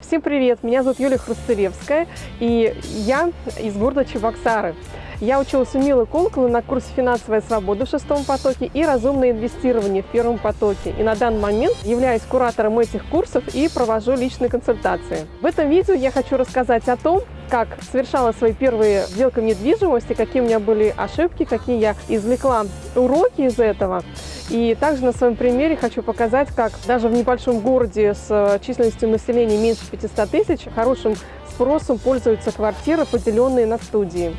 Всем привет! Меня зовут Юлия Хрустылевская, и я из города Чебоксары. Я училась у Милы Колоколы на курсе «Финансовая свобода» в шестом потоке и «Разумное инвестирование» в первом потоке. И на данный момент являюсь куратором этих курсов и провожу личные консультации. В этом видео я хочу рассказать о том, как совершала свои первые сделки недвижимости, какие у меня были ошибки, какие я извлекла уроки из этого. И также на своем примере хочу показать, как даже в небольшом городе с численностью населения меньше 500 тысяч хорошим спросом пользуются квартиры, поделенные на студии.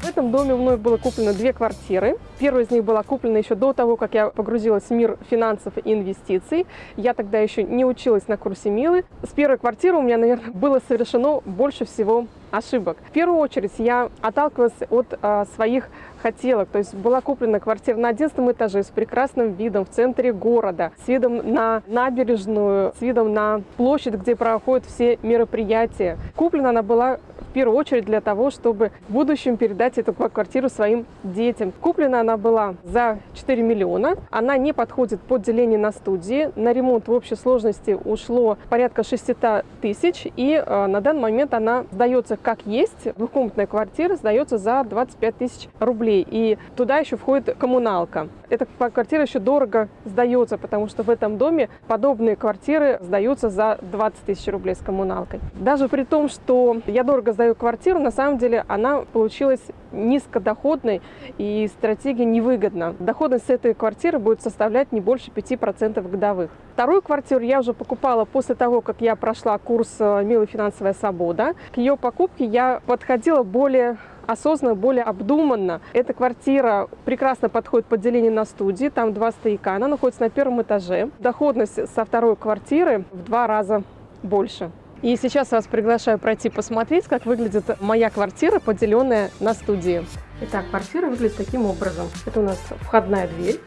В этом доме мной было куплено две квартиры. Первая из них была куплена еще до того, как я погрузилась в мир финансов и инвестиций. Я тогда еще не училась на курсе Милы. С первой квартиры у меня, наверное, было совершено больше всего ошибок. В первую очередь я отталкивалась от а, своих хотелок. То есть была куплена квартира на 11 этаже с прекрасным видом в центре города, с видом на набережную, с видом на площадь, где проходят все мероприятия. Куплена она была первую очередь для того, чтобы в будущем передать эту квартиру своим детям. Куплена она была за 4 миллиона. Она не подходит под деление на студии. На ремонт в общей сложности ушло порядка 600 тысяч. И э, на данный момент она сдается как есть. Двухкомнатная квартира сдается за 25 тысяч рублей. И туда еще входит коммуналка. Эта квартира еще дорого сдается, потому что в этом доме подобные квартиры сдаются за 20 тысяч рублей с коммуналкой. Даже при том, что я дорого сдаю квартиру, на самом деле она получилась низкодоходной и стратегия невыгодна. Доходность этой квартиры будет составлять не больше 5% годовых. Вторую квартиру я уже покупала после того, как я прошла курс э, «Милая финансовая свобода». К ее покупке я подходила более осознанно, более обдуманно. Эта квартира прекрасно подходит под деление на студии, там два стояка, она находится на первом этаже. Доходность со второй квартиры в два раза больше. И сейчас вас приглашаю пройти посмотреть, как выглядит моя квартира, поделенная на студии. Итак, квартира выглядит таким образом. Это у нас входная дверь.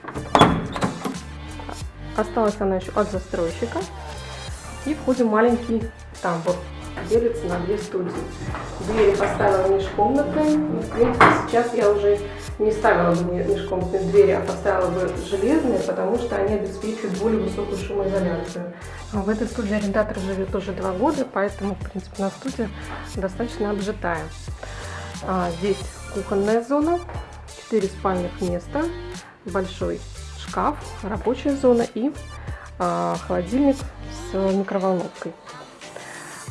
Осталась она еще от застройщика. И входим маленький тамбур делится на две студии. Двери поставила межкомнатные. И, в принципе, сейчас я уже не ставила бы межкомнатные двери, а поставила бы железные, потому что они обеспечивают более высокую шумоизоляцию. А в этой студии арендатор живет уже два года, поэтому, в принципе, на студии достаточно обжитая. А, здесь кухонная зона, 4 спальных места, большой шкаф, рабочая зона и а, холодильник с микроволновкой.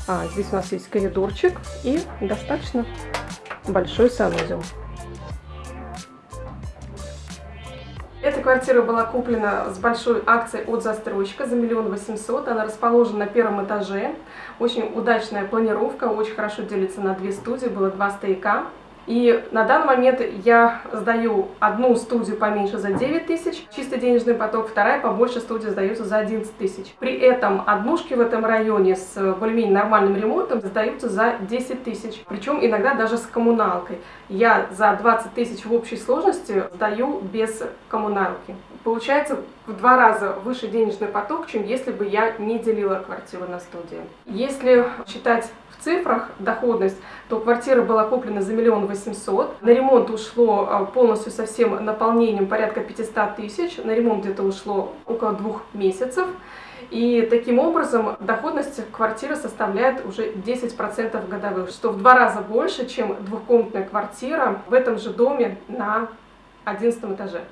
А, здесь у нас есть коридорчик и достаточно большой санузел. Квартира была куплена с большой акцией от застройщика за миллион восемьсот. Она расположена на первом этаже. Очень удачная планировка, очень хорошо делится на две студии, было два стояка. И на данный момент я сдаю одну студию поменьше за 9 тысяч, чистый денежный поток, вторая побольше студия сдается за 11 тысяч. При этом однушки в этом районе с более-менее нормальным ремонтом сдаются за 10 тысяч, причем иногда даже с коммуналкой. Я за 20 тысяч в общей сложности сдаю без коммуналки. Получается в два раза выше денежный поток, чем если бы я не делила квартиру на студии. Если считать в цифрах доходность, то квартира была куплена за миллион восемьсот. На ремонт ушло а, полностью со всем наполнением порядка 500 тысяч. На ремонт где-то ушло около двух месяцев. И таким образом доходность квартиры составляет уже 10% годовых, что в два раза больше, чем двухкомнатная квартира в этом же доме на 11 этаже.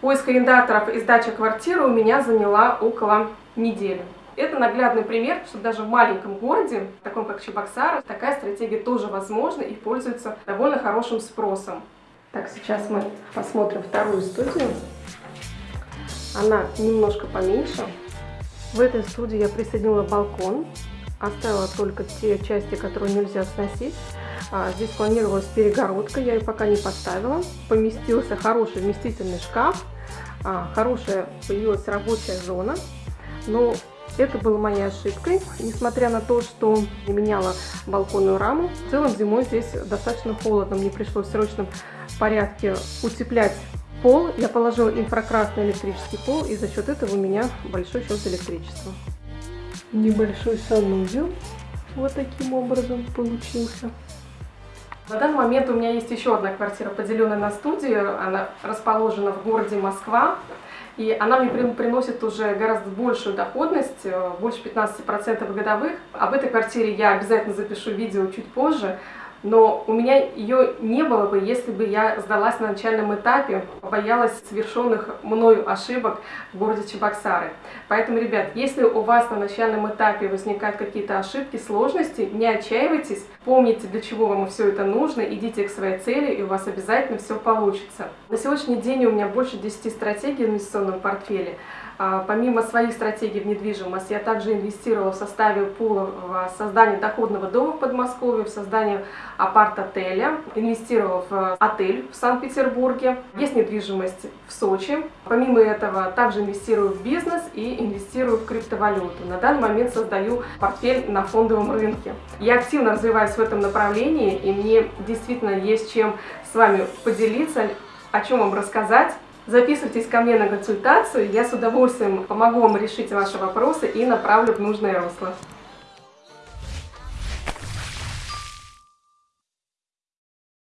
Поиск арендаторов и сдача квартиры у меня заняла около недели. Это наглядный пример, что даже в маленьком городе, таком как Чебоксары, такая стратегия тоже возможна и пользуется довольно хорошим спросом. Так, сейчас мы посмотрим вторую студию. Она немножко поменьше. В этой студии я присоединила балкон, оставила только те части, которые нельзя сносить. А, здесь планировалась перегородка, я ее пока не поставила. Поместился хороший вместительный шкаф, а, хорошая появилась рабочая зона. Но это было моей ошибкой, несмотря на то, что не меняла балконную раму. В целом зимой здесь достаточно холодно, мне пришлось в срочном порядке утеплять пол. Я положила инфракрасный электрический пол, и за счет этого у меня большой счет электричества. Небольшой санузел вот таким образом получился. На данный момент у меня есть еще одна квартира, поделенная на студию. Она расположена в городе Москва. И она мне приносит уже гораздо большую доходность, э, больше 15% годовых. Об этой квартире я обязательно запишу видео чуть позже но у меня ее не было бы, если бы я сдалась на начальном этапе, боялась совершенных мною ошибок в городе Чебоксары. Поэтому, ребят, если у вас на начальном этапе возникают какие-то ошибки, сложности, не отчаивайтесь, помните, для чего вам все это нужно, идите к своей цели, и у вас обязательно все получится. На сегодняшний день у меня больше 10 стратегий в инвестиционном портфеле. А, помимо своих стратегий в недвижимость, я также инвестировала в составе пула в создание доходного дома в Подмосковье, в создание апарт-отеля, инвестировала в отель в Санкт-Петербурге, есть недвижимость в Сочи. Помимо этого, также инвестирую в бизнес и инвестирую в криптовалюту. На данный момент создаю портфель на фондовом рынке. Я активно развиваюсь в этом направлении, и мне действительно есть чем с вами поделиться, о чем вам рассказать. Записывайтесь ко мне на консультацию, я с удовольствием помогу вам решить ваши вопросы и направлю в нужное русло.